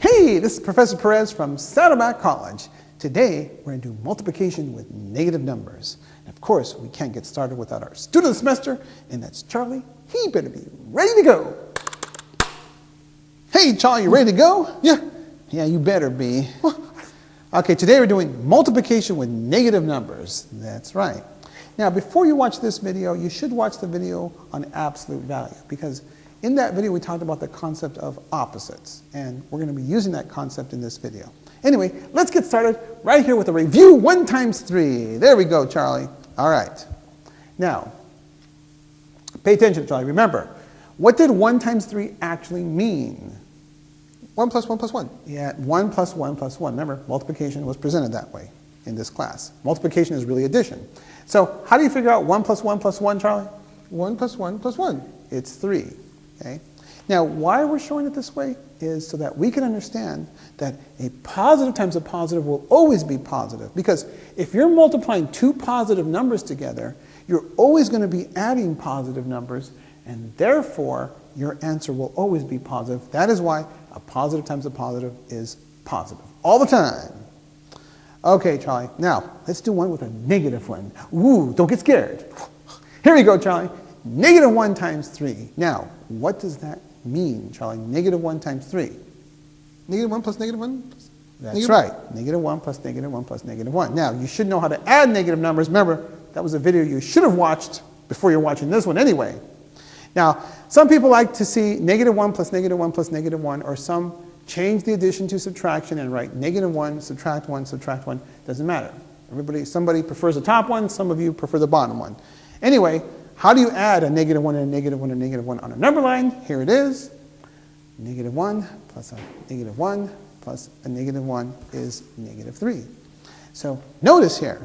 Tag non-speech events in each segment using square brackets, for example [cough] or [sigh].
Hey, this is Professor Perez from Saddleback College. Today, we're going to do multiplication with negative numbers. And of course, we can't get started without our student of the semester, and that's Charlie. He better be ready to go. Hey, Charlie, you ready to go? Yeah. Yeah, you better be. Okay, today we're doing multiplication with negative numbers. That's right. Now, before you watch this video, you should watch the video on absolute value because in that video we talked about the concept of opposites, and we're going to be using that concept in this video. Anyway, let's get started right here with a review 1 times 3. There we go, Charlie. All right. Now, pay attention, Charlie. Remember, what did 1 times 3 actually mean? 1 plus 1 plus 1. Yeah, 1 plus 1 plus 1. Remember, multiplication was presented that way in this class. Multiplication is really addition. So how do you figure out 1 plus 1 plus 1, Charlie? 1 plus 1 plus 1. It's 3. Okay? Now, why we're showing it this way is so that we can understand that a positive times a positive will always be positive. Because if you're multiplying two positive numbers together, you're always going to be adding positive numbers, and therefore your answer will always be positive. That is why a positive times a positive is positive. All the time. Okay, Charlie. Now, let's do one with a negative one. Ooh, don't get scared. Here we go, Charlie. Negative 1 times 3. Now, what does that mean, Charlie? Negative 1 times 3. Negative 1 plus negative 1? That's negative right. Negative 1 plus negative 1 plus negative 1. Now, you should know how to add negative numbers. Remember, that was a video you should have watched before you're watching this one anyway. Now, some people like to see negative 1 plus negative 1 plus negative 1, or some change the addition to subtraction and write negative 1, subtract 1, subtract 1. Doesn't matter. Everybody, somebody prefers the top one, some of you prefer the bottom one. Anyway, how do you add a negative 1 and a negative 1 and a negative 1 on a number line? Here it is. Negative 1 plus a negative 1 plus a negative 1 is negative 3. So notice here,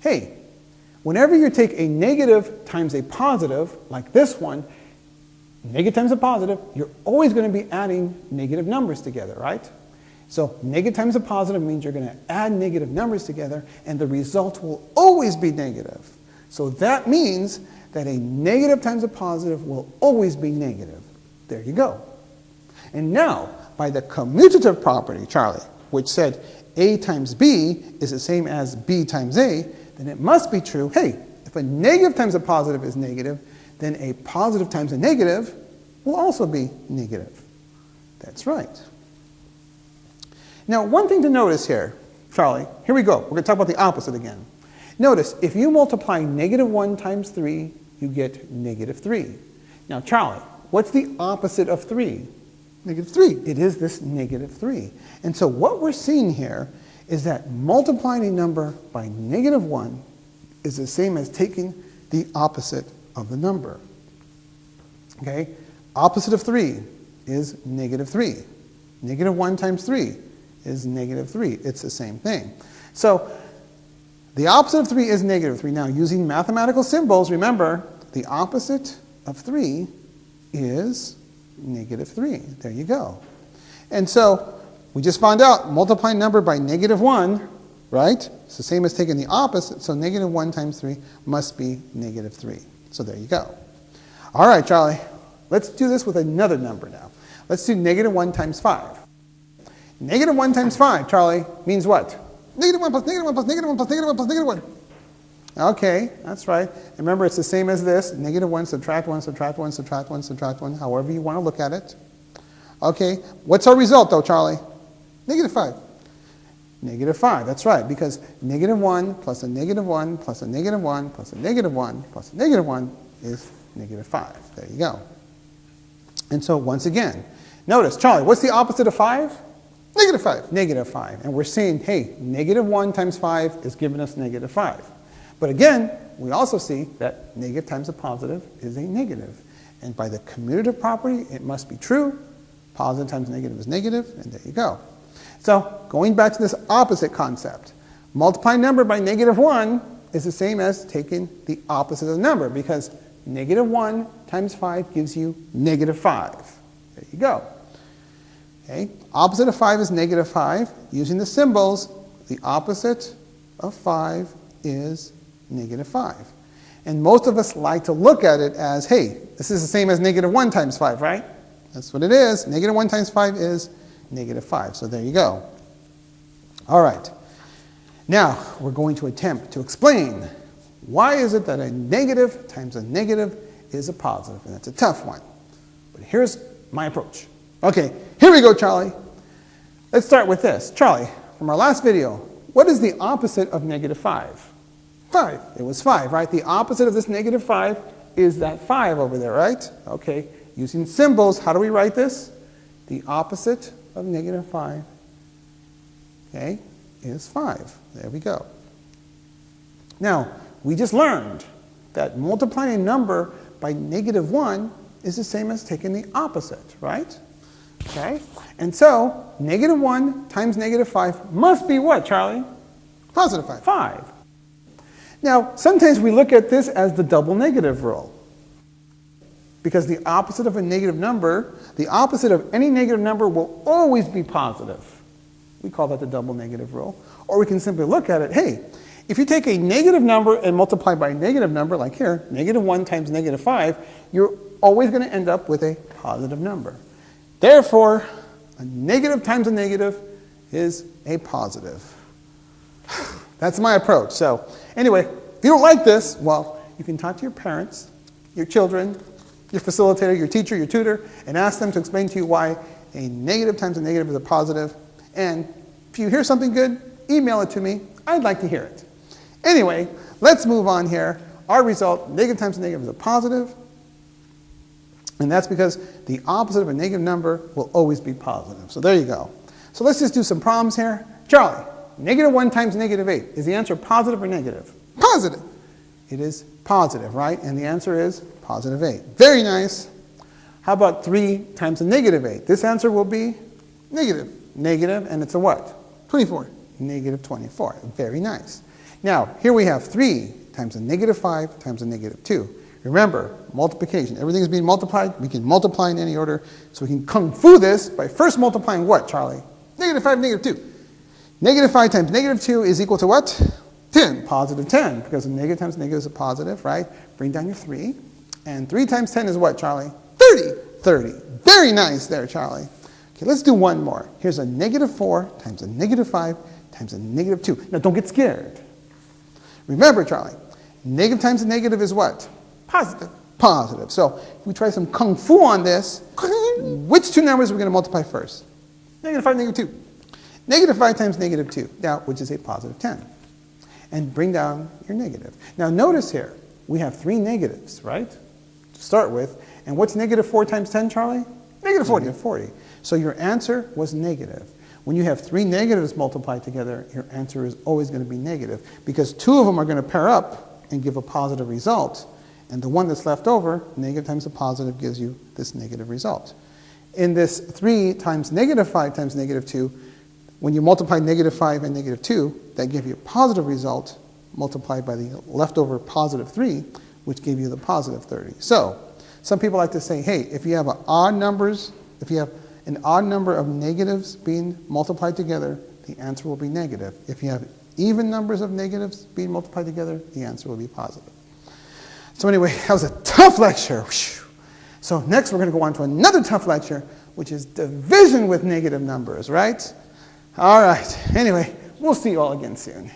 hey, whenever you take a negative times a positive, like this one, negative times a positive, you're always going to be adding negative numbers together, right? So negative times a positive means you're going to add negative numbers together, and the result will always be negative. So that means that a negative times a positive will always be negative. There you go. And now, by the commutative property, Charlie, which said A times B is the same as B times A, then it must be true, hey, if a negative times a positive is negative, then a positive times a negative will also be negative. That's right. Now, one thing to notice here, Charlie, here we go. We're going to talk about the opposite again. Notice, if you multiply negative 1 times 3, you get negative 3. Now, Charlie, what's the opposite of 3? Negative 3. It is this negative 3. And so what we're seeing here is that multiplying a number by negative 1 is the same as taking the opposite of the number. Okay? Opposite of 3 is negative 3. Negative 1 times 3 is negative 3. It's the same thing. So the opposite of 3 is negative 3. Now, using mathematical symbols, remember, the opposite of 3 is negative 3. There you go. And so we just found out multiplying number by negative 1, right? It's the same as taking the opposite, so negative 1 times 3 must be negative 3. So there you go. All right, Charlie, let's do this with another number now. Let's do negative 1 times 5. Negative 1 times 5, Charlie, means what? Negative 1 plus negative 1 plus negative 1 plus negative 1 plus negative 1. Okay, that's right. Remember, it's the same as this. Negative 1, subtract 1, subtract 1, subtract 1, subtract 1, however you want to look at it. Okay, what's our result, though, Charlie? Negative 5. Negative 5, that's right, because negative 1 plus a negative 1 plus a negative 1 plus a negative 1 plus a negative 1 is negative 5. There you go. And so, once again, notice, Charlie, what's the opposite of 5? Negative 5. Negative 5. And we're saying, hey, negative 1 times 5 is giving us negative 5. But again, we also see that negative times a positive is a negative. And by the commutative property, it must be true. Positive times negative is negative, and there you go. So going back to this opposite concept, multiplying number by negative 1 is the same as taking the opposite of the number because negative 1 times 5 gives you negative 5. There you go. Okay. Opposite of 5 is negative 5. Using the symbols, the opposite of 5 is negative 5. And most of us like to look at it as, hey, this is the same as negative 1 times 5, right? That's what it is. Negative 1 times 5 is negative 5. So there you go. All right. Now, we're going to attempt to explain why is it that a negative times a negative is a positive, and that's a tough one. But here's my approach. Okay, here we go, Charlie. Let's start with this. Charlie, from our last video, what is the opposite of negative 5? 5. It was 5, right? The opposite of this negative 5 is that 5 over there, right? Okay, using symbols, how do we write this? The opposite of negative 5, okay, is 5. There we go. Now, we just learned that multiplying a number by negative 1 is the same as taking the opposite, right? Okay? And so, negative 1 times negative 5 must be what, Charlie? Positive 5. 5. Now, sometimes we look at this as the double negative rule. Because the opposite of a negative number, the opposite of any negative number will always be positive. We call that the double negative rule. Or we can simply look at it, hey, if you take a negative number and multiply by a negative number, like here, negative 1 times negative 5, you're always going to end up with a positive number. Therefore, a negative times a negative is a positive. [sighs] That's my approach. So, anyway, if you don't like this, well, you can talk to your parents, your children, your facilitator, your teacher, your tutor, and ask them to explain to you why a negative times a negative is a positive. And if you hear something good, email it to me. I'd like to hear it. Anyway, let's move on here. Our result, negative times a negative is a positive. And that's because the opposite of a negative number will always be positive. So there you go. So let's just do some problems here. Charlie, negative 1 times negative 8. Is the answer positive or negative? Positive. It is positive, right? And the answer is positive 8. Very nice. How about 3 times a negative 8? This answer will be Negative. negative, and it's a what? 24. Negative 24. Very nice. Now, here we have 3 times a negative 5 times a negative 2. Remember, multiplication. Everything is being multiplied. We can multiply in any order. So we can kung fu this by first multiplying what, Charlie? Negative 5, negative 2. Negative 5 times negative 2 is equal to what? 10. Positive 10, because negative times negative is a positive, right? Bring down your 3. And 3 times 10 is what, Charlie? 30. 30. Very nice there, Charlie. Okay, let's do one more. Here's a negative 4 times a negative 5 times a negative 2. Now, don't get scared. Remember, Charlie, negative times a negative is what? Positive. Positive. So, if we try some kung fu on this, [laughs] which two numbers are we going to multiply first? Negative 5, negative 2. Negative 5 times negative 2, now, which is a positive 10. And bring down your negative. Now, notice here, we have three negatives, right? To start with. And what's negative 4 times 10, Charlie? Negative 40. Negative 40. So your answer was negative. When you have three negatives multiplied together, your answer is always going to be negative because two of them are going to pair up and give a positive result. And the one that's left over, negative times a positive, gives you this negative result. In this 3 times negative 5 times negative 2, when you multiply negative 5 and negative 2, that gave you a positive result multiplied by the leftover positive 3, which gave you the positive 30. So, some people like to say, hey, if you have odd numbers, if you have an odd number of negatives being multiplied together, the answer will be negative. If you have even numbers of negatives being multiplied together, the answer will be positive. So anyway, [laughs] that was a tough lecture. So next we're going to go on to another tough lecture, which is division with negative numbers, right? All right. Anyway, we'll see you all again soon.